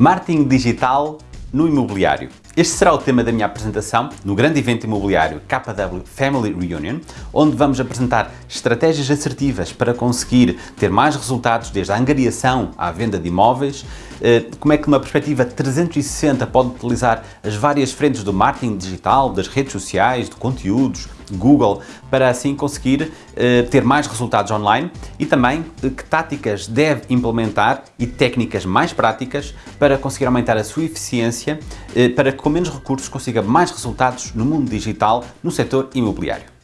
Marketing digital no imobiliário. Este será o tema da minha apresentação no grande evento imobiliário KW Family Reunion, onde vamos apresentar estratégias assertivas para conseguir ter mais resultados desde a angariação à venda de imóveis, eh, como é que numa perspectiva 360 pode utilizar as várias frentes do marketing digital, das redes sociais, de conteúdos, Google, para assim conseguir eh, ter mais resultados online? E também eh, que táticas deve implementar e técnicas mais práticas para conseguir aumentar a sua eficiência para que com menos recursos consiga mais resultados no mundo digital no setor imobiliário.